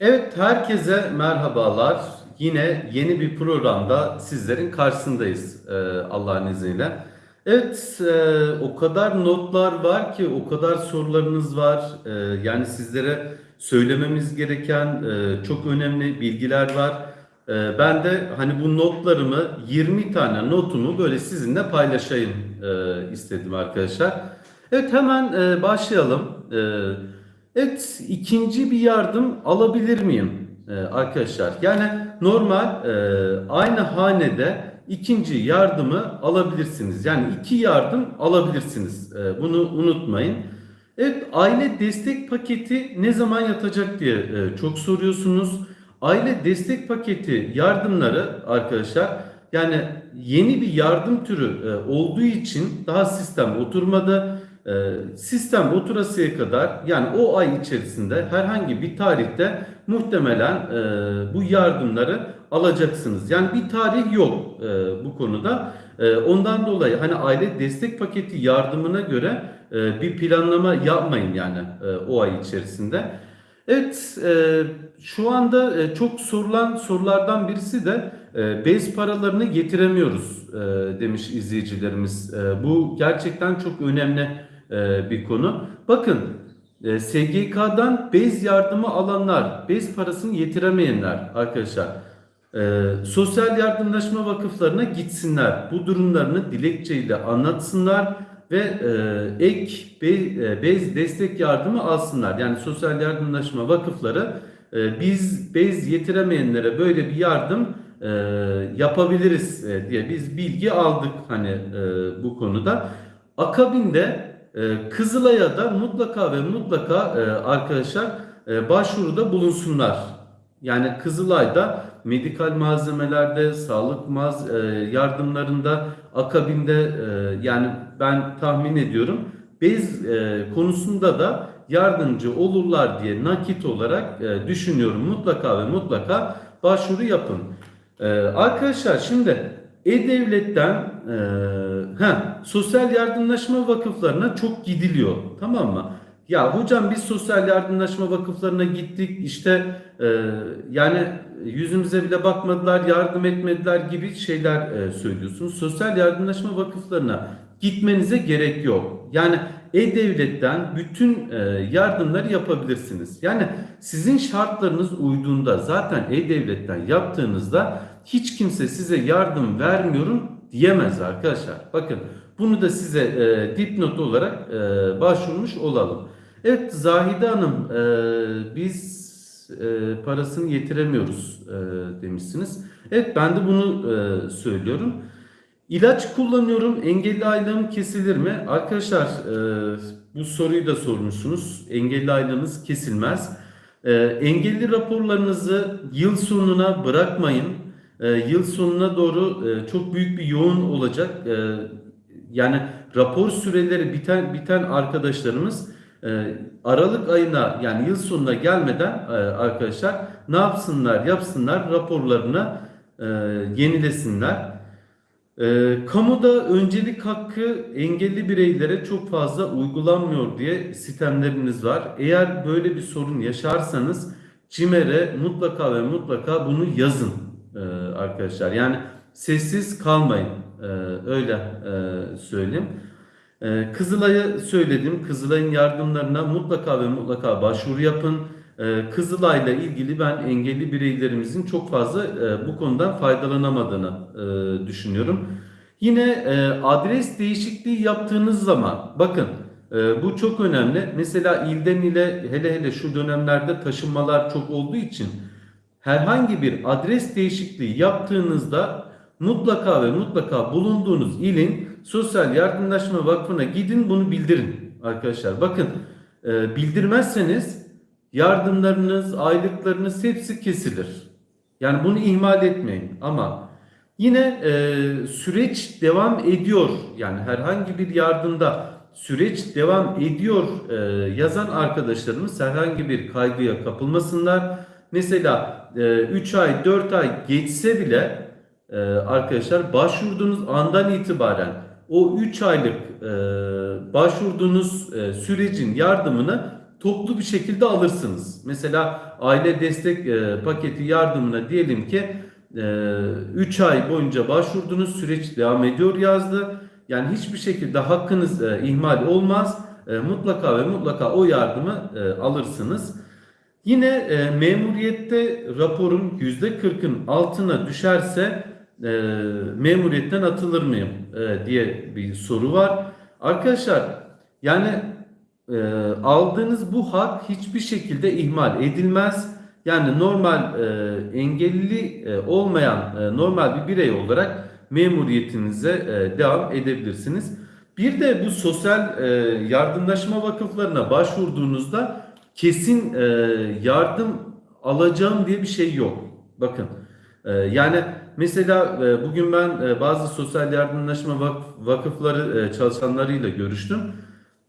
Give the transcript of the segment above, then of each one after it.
Evet, herkese merhabalar. Yine yeni bir programda sizlerin karşısındayız e, Allah'ın izniyle. Evet, e, o kadar notlar var ki, o kadar sorularınız var. E, yani sizlere söylememiz gereken çok önemli bilgiler var. Ben de hani bu notlarımı, 20 tane notumu böyle sizinle paylaşayım istedim arkadaşlar. Evet, hemen e, başlayalım. Evet, ikinci bir yardım alabilir miyim Ee, arkadaşlar? Yani normal e, aynı hanede ikinci yardımı alabilirsiniz. Yani iki yardım alabilirsiniz. E, bunu unutmayın. Evet, aile destek paketi ne zaman yatacak diye e, çok soruyorsunuz. Aile destek paketi yardımları arkadaşlar yani yeni bir yardım türü e, olduğu için daha sistem oturmadı. Ee, sistem oturasıya kadar yani o ay içerisinde herhangi bir tarihte muhtemelen e, bu yardımları alacaksınız. Yani bir tarih yok e, bu konuda. E, ondan dolayı hani aile destek paketi yardımına göre e, bir planlama yapmayın yani e, o ay içerisinde. Evet, e, şu anda e, çok sorulan sorulardan birisi de e, bez paralarını getiremiyoruz e, demiş izleyicilerimiz. E, bu gerçekten çok önemli e, bir konu. Bakın e, SGK'dan bez yardımı alanlar, bez parasını yetiremeyenler arkadaşlar e, sosyal yardımlaşma vakıflarına gitsinler. Bu durumlarını dilekçeyle anlatsınlar ve ek be, bez destek yardımı alsınlar. Yani sosyal yardımlaşma vakıfları biz bez yetiremeyenlere böyle bir yardım yapabiliriz diye biz bilgi aldık hani bu konuda. Akabinde e, Kızılay'a da mutlaka ve mutlaka e, arkadaşlar e, başvuruda bulunsunlar. Yani Kızılay'da medikal malzemelerde, sağlık maz e, yardımlarında, akabinde yani ben tahmin ediyorum bez konusunda da yardımcı olurlar diye nakit olarak düşünüyorum. Mutlaka ve mutlaka başvuru yapın. Arkadaşlar şimdi e-Devlet'ten e, ha, sosyal yardımlaşma vakıflarına çok gidiliyor. Tamam mı? Ya hocam biz sosyal yardımlaşma vakıflarına gittik işte e, yani yüzümüze bile bakmadılar yardım etmediler gibi şeyler e, söylüyorsunuz. Sosyal yardımlaşma vakıflarına gitmenize gerek yok. Yani e-devletten bütün e, yardımları yapabilirsiniz. Yani sizin şartlarınız uyduğunda zaten e-devletten yaptığınızda hiç kimse size yardım vermiyorum diyemez arkadaşlar. Bakın bunu da size e, dipnot olarak e, başvurmuş olalım. Evet Zahide Hanım e, biz e, parasını yetiremiyoruz e, demişsiniz. Evet ben de bunu e, söylüyorum. İlaç kullanıyorum engelli aylığım kesilir mi? Arkadaşlar e, bu soruyu da sormuşsunuz. Engelli aylığınız kesilmez. E, engelli raporlarınızı yıl sonuna bırakmayın. E, yıl sonuna doğru e, çok büyük bir yoğun olacak. E, yani rapor süreleri biten biten arkadaşlarımız e, Aralık ayına yani yıl sonuna gelmeden e, arkadaşlar ne yapsınlar yapsınlar raporlarını yenilesinler. E, kamuda öncelik hakkı engelli bireylere çok fazla uygulanmıyor diye sistemleriniz var. Eğer böyle bir sorun yaşarsanız CİMER'e mutlaka ve mutlaka bunu yazın e, arkadaşlar. Yani sessiz kalmayın e, öyle e, söyleyeyim. E, Kızılay'a söyledim. Kızılay'ın yardımlarına mutlaka ve mutlaka başvuru yapın. E, Kızılay'la ilgili ben engelli bireylerimizin çok fazla bu konudan faydalanamadığını düşünüyorum. Yine adres değişikliği yaptığınız zaman bakın bu çok önemli. Mesela ilden ile hele hele şu dönemlerde taşınmalar çok olduğu için herhangi bir adres değişikliği yaptığınızda mutlaka ve mutlaka bulunduğunuz ilin Sosyal Yardımlaşma Vakfı'na gidin bunu bildirin arkadaşlar. Bakın e, bildirmezseniz yardımlarınız, aylıklarınız hepsi kesilir. Yani bunu ihmal etmeyin ama yine e, süreç devam ediyor. Yani herhangi bir yardımda süreç devam ediyor e, yazan arkadaşlarımız herhangi bir kaygıya kapılmasınlar. Mesela 3 ay 4 ay geçse bile e, arkadaşlar başvurduğunuz andan itibaren o 3 aylık e, başvurduğunuz e, sürecin yardımını toplu bir şekilde alırsınız. Mesela aile destek e, paketi yardımına diyelim ki 3 ay boyunca başvurdunuz süreç devam ediyor yazdı. Yani hiçbir şekilde hakkınız e, ihmal olmaz. E, mutlaka ve mutlaka o yardımı e, alırsınız. Yine e, memuriyette raporun %40'ın altına düşerse e, memuriyetten atılır mıyım e, diye bir soru var. Arkadaşlar yani e, aldığınız bu hak hiçbir şekilde ihmal edilmez. Yani normal e, engelli e, olmayan e, normal bir birey olarak memuriyetinize e, devam edebilirsiniz. Bir de bu sosyal e, yardımlaşma vakıflarına başvurduğunuzda kesin e, yardım alacağım diye bir şey yok. Bakın e, yani mesela e, bugün ben e, bazı sosyal yardımlaşma vak- vakıfları e, çalışanlarıyla görüştüm.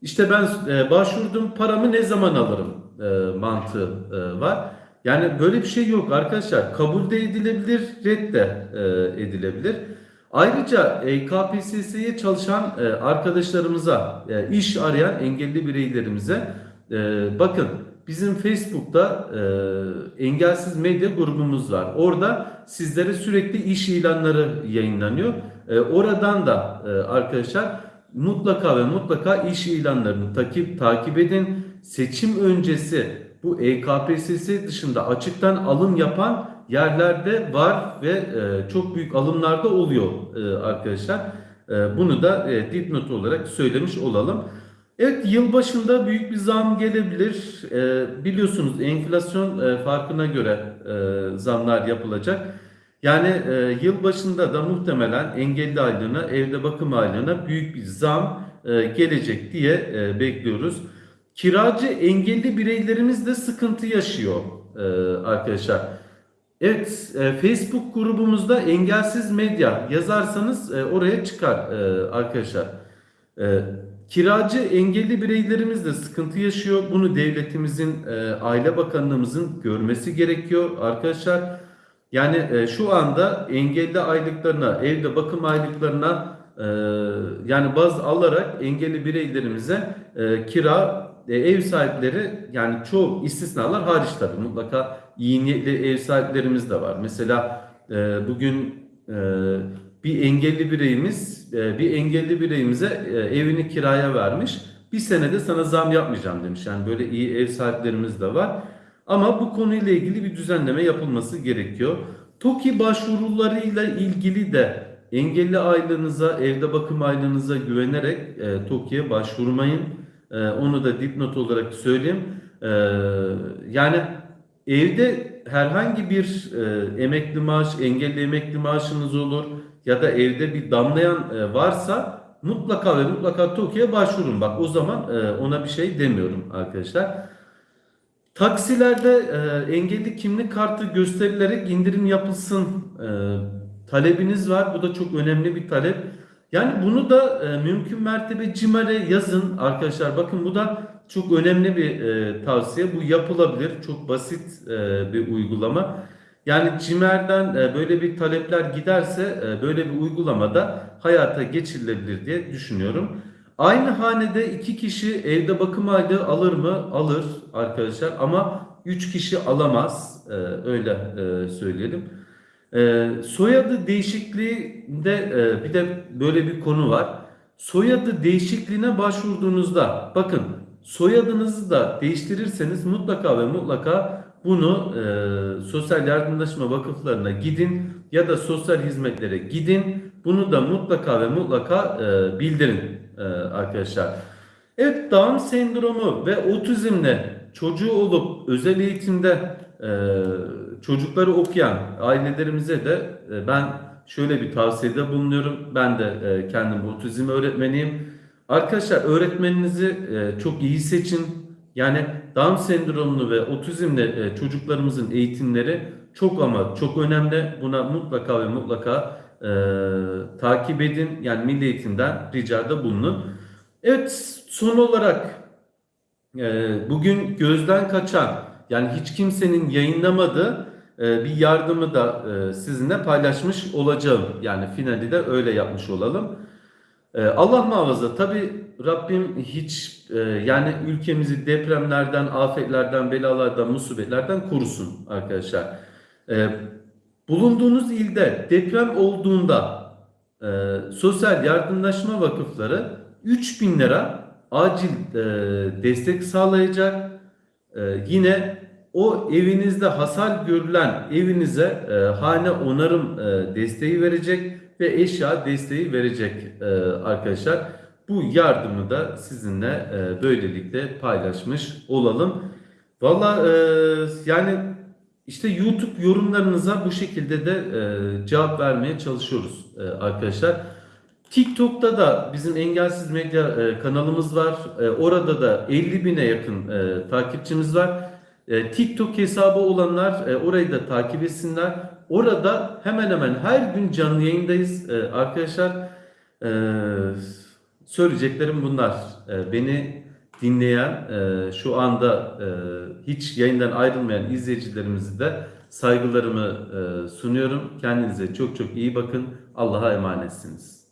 İşte ben e, başvurdum paramı ne zaman alırım e, mantığı e, var. Yani böyle bir şey yok arkadaşlar. Kabul de edilebilir, red de e, edilebilir. Ayrıca e, KPSS'ye çalışan e, arkadaşlarımıza, e, iş arayan engelli bireylerimize e, bakın bizim Facebook'ta e, engelsiz medya grubumuz var. Orada sizlere sürekli iş ilanları yayınlanıyor. E, oradan da e, arkadaşlar mutlaka ve mutlaka iş ilanlarını takip takip edin. Seçim öncesi bu EKPSS dışında açıktan alım yapan yerlerde var ve e, çok büyük alımlarda oluyor e, arkadaşlar. E, bunu da e, dipnot olarak söylemiş olalım. Evet yılbaşında büyük bir zam gelebilir. E, biliyorsunuz enflasyon e, farkına göre e, zamlar yapılacak. Yani e, yılbaşında da muhtemelen engelli aylığına, evde bakım aylığına büyük bir zam e, gelecek diye e, bekliyoruz. Kiracı engelli bireylerimiz de sıkıntı yaşıyor e, arkadaşlar. Evet, e, Facebook grubumuzda engelsiz medya yazarsanız e, oraya çıkar e, arkadaşlar. E, kiracı engelli bireylerimiz de sıkıntı yaşıyor. Bunu devletimizin, e, Aile Bakanlığımızın görmesi gerekiyor arkadaşlar. Yani e, şu anda engelli aylıklarına, evde bakım aylıklarına e, yani baz alarak engelli bireylerimize e, kira e, ev sahipleri yani çoğu istisnalar hariç tabii mutlaka iyi niyetli ev sahiplerimiz de var. Mesela e, bugün e, bir engelli bireyimiz e, bir engelli bireyimize e, evini kiraya vermiş. Bir senede sana zam yapmayacağım demiş. Yani böyle iyi ev sahiplerimiz de var. Ama bu konuyla ilgili bir düzenleme yapılması gerekiyor. TOKİ başvurularıyla ilgili de engelli aylığınıza, evde bakım aylığınıza güvenerek e, TOKİ'ye başvurmayın. E, onu da dipnot olarak söyleyeyim. E, yani evde herhangi bir e, emekli maaş, engelli emekli maaşınız olur ya da evde bir damlayan e, varsa mutlaka ve mutlaka TOKİ'ye başvurun. Bak o zaman e, ona bir şey demiyorum arkadaşlar. Taksilerde e, engelli kimlik kartı gösterilerek indirim yapılsın e, talebiniz var. Bu da çok önemli bir talep. Yani bunu da e, mümkün mertebe CİMER'e yazın arkadaşlar. Bakın bu da çok önemli bir e, tavsiye. Bu yapılabilir. Çok basit e, bir uygulama. Yani CİMER'den e, böyle bir talepler giderse e, böyle bir uygulama da hayata geçirilebilir diye düşünüyorum. Aynı hanede iki kişi evde bakım aylığı alır mı? Alır arkadaşlar ama üç kişi alamaz. Ee, öyle e, söyleyelim. Ee, soyadı değişikliğinde e, bir de böyle bir konu var. Soyadı değişikliğine başvurduğunuzda bakın soyadınızı da değiştirirseniz mutlaka ve mutlaka bunu e, sosyal yardımlaşma vakıflarına gidin ya da sosyal hizmetlere gidin. Bunu da mutlaka ve mutlaka e, bildirin e, arkadaşlar. Evet Down sendromu ve otizmle çocuğu olup özel eğitimde e, çocukları okuyan ailelerimize de e, ben şöyle bir tavsiyede bulunuyorum. Ben de e, kendim otizm öğretmeniyim. Arkadaşlar öğretmeninizi e, çok iyi seçin. Yani Down sendromlu ve otizmle e, çocuklarımızın eğitimleri çok ama çok önemli. Buna mutlaka ve mutlaka e, takip edin. Yani Milli Eğitim'den ricada bulunun. Evet son olarak e, bugün gözden kaçan yani hiç kimsenin yayınlamadığı e, bir yardımı da e, sizinle paylaşmış olacağım. Yani finali de öyle yapmış olalım. E, Allah muhafaza tabi Rabbim hiç yani ülkemizi depremlerden, afetlerden, belalardan, musibetlerden korusun arkadaşlar. Bulunduğunuz ilde deprem olduğunda sosyal yardımlaşma vakıfları 3000 lira acil destek sağlayacak. E, yine o evinizde hasar görülen evinize e, hane onarım e, desteği verecek ve eşya desteği verecek e, arkadaşlar. Bu yardımı da sizinle e, böylelikle paylaşmış olalım. Valla e, yani işte YouTube yorumlarınıza bu şekilde de e, cevap vermeye çalışıyoruz e, arkadaşlar. TikTok'ta da bizim Engelsiz Medya e, kanalımız var. E, orada da 50 bine yakın e, takipçimiz var. E, TikTok hesabı olanlar e, orayı da takip etsinler. Orada hemen hemen her gün canlı yayındayız e, arkadaşlar. E, söyleyeceklerim bunlar. E, beni dinleyen, e, şu anda e, hiç yayından ayrılmayan izleyicilerimizi de saygılarımı e, sunuyorum. Kendinize çok çok iyi bakın. Allah'a emanetsiniz.